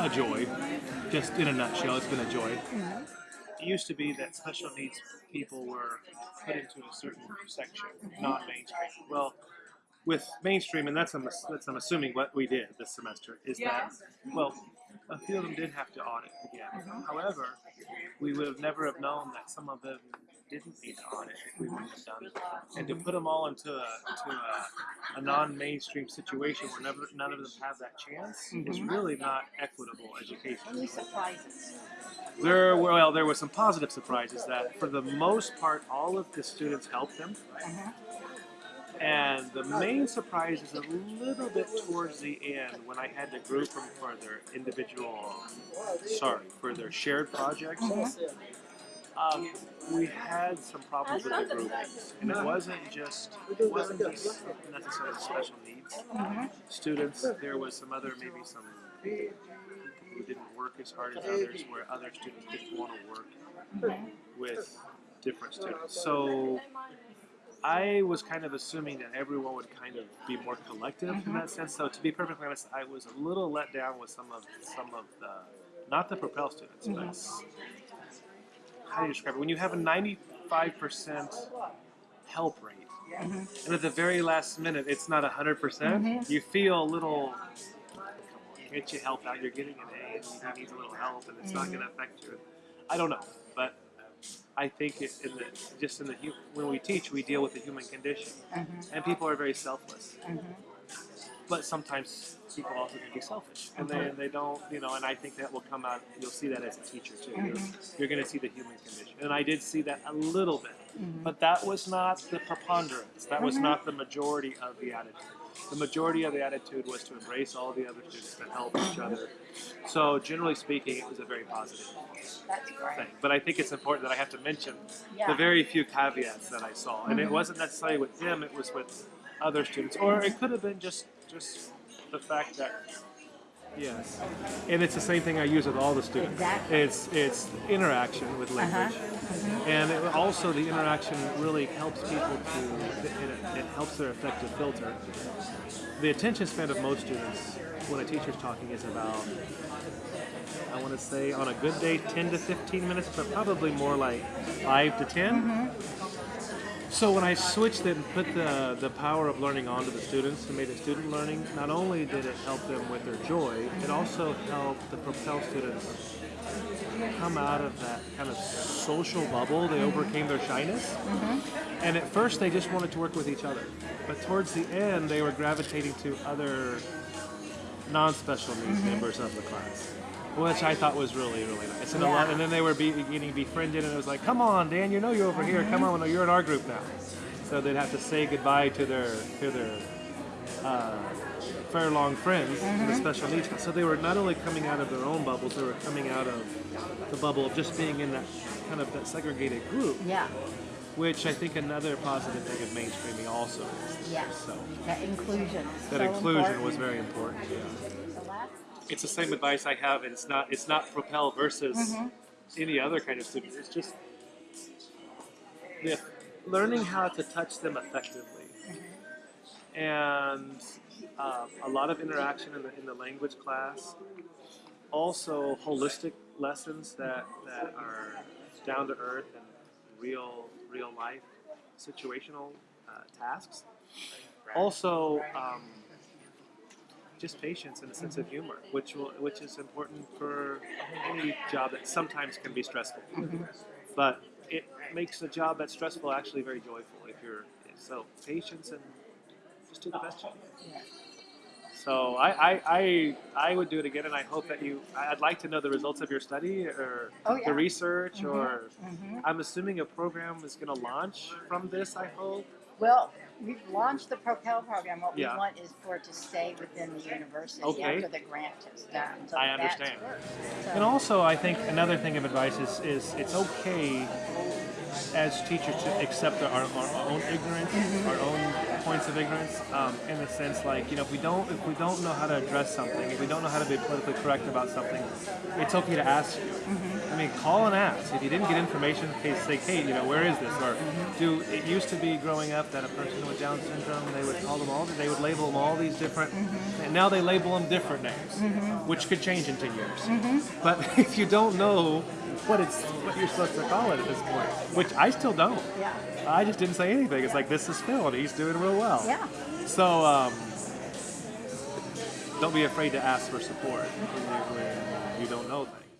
A joy. Just in a nutshell, it's been a joy. It used to be that special needs people were put into a certain section, not mainstream. Well, with mainstream, and that's I'm, that's I'm assuming what we did this semester is that well, a few of them did have to audit again. Mm-hmm. However, we would have never have known that some of them didn't need to audit if we wouldn't have done it. And to put them all into a to a, a non-mainstream situation where never, none of them have that chance is mm-hmm. really not equitable education. Any surprises? There were well, there were some positive surprises that for the most part, all of the students helped them. Mm-hmm. And the main surprise is a little bit towards the end when I had to group them for their individual, sorry, for their shared projects. Mm-hmm. Um, we had some problems with the group, and it wasn't just it wasn't just necessarily special needs students. There was some other maybe some people who didn't work as hard as others, where other students didn't want to work with different students. So I was kind of assuming that everyone would kind of be more collective in that sense. So to be perfectly honest, I was a little let down with some of some of the not the Propel students, but s- how do you describe it? When you have a 95% help rate, mm-hmm. and at the very last minute it's not 100%, percent mm-hmm. you feel a little. Come on, help out? You're getting an A, and he needs a little help, and it's not going to mm-hmm. affect you. I don't know, but I think it, in the just in the when we teach, we deal with the human condition, and people are very selfless. But sometimes people also can be selfish, and they they don't, you know. And I think that will come out. You'll see that as a teacher too. You're, mm-hmm. you're going to see the human condition, and I did see that a little bit, mm-hmm. but that was not the preponderance. That was mm-hmm. not the majority of the attitude. The majority of the attitude was to embrace all the other students and help each other. So generally speaking, it was a very positive That's thing. But I think it's important that I have to mention Yeah. the very few caveats that I saw, and it wasn't necessarily with him; it was with other students, or it could have been just just the fact that yes, and it's the same thing I use with all the students. Exactly. It's it's interaction with uh-huh. language, mm-hmm. and it, also the interaction really helps people to it, it helps their affective filter. The attention span of most students when a teacher's talking is about I want to say on a good day 10 to 15 minutes, but probably more like 5 to 10. Mm-hmm. So when I switched it and put the, the power of learning onto the students and made it student learning, not only did it help them with their joy, it also helped the Propel students come out of that kind of social bubble. They mm-hmm. overcame their shyness. Mm-hmm. And at first they just wanted to work with each other. But towards the end they were gravitating to other non-special needs mm-hmm. members of the class, which I thought was really, really nice. And a lot, and then they were be, getting befriended, and it was like, "Come on, Dan, you know you're over here. Come on, you're in our group now." So they'd have to say goodbye to their to their uh, friends in the special needs. So they were not only coming out of their own bubbles, they were coming out of the bubble of just being in that kind of that segregated group, Yeah. which I think another positive thing of mainstreaming also is. Yeah. So That inclusion. that so inclusion was very important. Yeah. It's the same advice I have. and It's not it's not Propel versus any other kind of student. It's just the, learning how to touch them effectively, and uh, a lot of interaction in the in the language class. Also, holistic lessons that that are down to earth and real real life situational uh, tasks. Also. Um, just patience and a sense of humor, which will, which is important for any job that sometimes can be stressful. Mm-hmm. But it makes a job that's stressful actually very joyful if you're so patience and just do the best you can. So I, I, I, I would do it again, and I hope that you. I'd like to know the results of your study or Oh, yeah. the research, mm-hmm. or mm-hmm. I'm assuming a program is going to launch from this. I hope. Well, we've launched the Propel program. What Yeah. we want is for it to stay within the university Okay. after the grant is done. So I that's understand. good. So, And also, I think another thing of advice is, is it's okay as teachers to accept our, our own ignorance, our own points of ignorance um, in the sense like you know if we don't if we don't know how to address something if we don't know how to be politically correct about something it's okay to ask you I mean call and ask if you didn't get information say Kate you know where is this or do it used to be growing up that a person with Down syndrome they would call them all they would label them all these different and now they label them different names which could change in 10 years but if you don't know what it's what you're supposed to call it at this point which I still don't Yeah. I just didn't say anything. It's like this is Phil, and he's doing real well. Yeah. So um, don't be afraid to ask for support when you, when you don't know things.